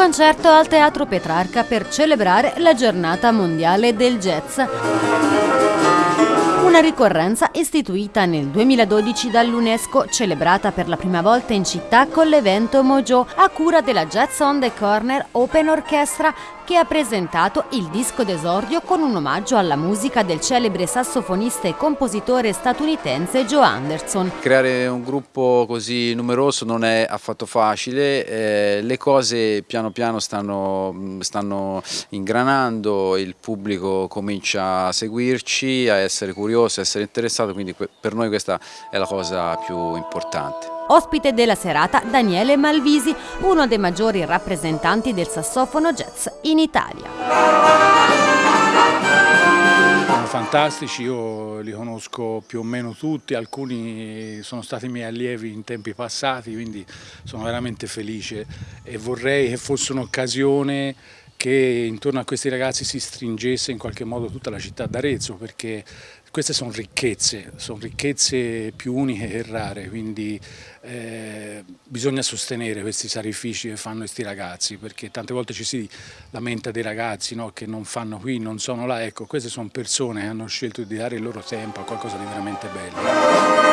concerto al Teatro Petrarca per celebrare la giornata mondiale del jazz. Una ricorrenza istituita nel 2012 dall'UNESCO, celebrata per la prima volta in città con l'evento Mojo a cura della Jazz on the Corner Open Orchestra che ha presentato il disco d'esordio con un omaggio alla musica del celebre sassofonista e compositore statunitense Joe Anderson. Creare un gruppo così numeroso non è affatto facile, eh, le cose piano piano stanno, stanno ingranando, il pubblico comincia a seguirci, a essere curioso, a essere interessato, quindi per noi questa è la cosa più importante. Ospite della serata Daniele Malvisi, uno dei maggiori rappresentanti del sassofono jazz in Italia. Sono fantastici, io li conosco più o meno tutti, alcuni sono stati miei allievi in tempi passati, quindi sono veramente felice e vorrei che fosse un'occasione che intorno a questi ragazzi si stringesse in qualche modo tutta la città d'Arezzo perché queste sono ricchezze, sono ricchezze più uniche che rare, quindi eh, bisogna sostenere questi sacrifici che fanno questi ragazzi, perché tante volte ci si lamenta dei ragazzi no, che non fanno qui, non sono là, ecco, queste sono persone che hanno scelto di dare il loro tempo a qualcosa di veramente bello.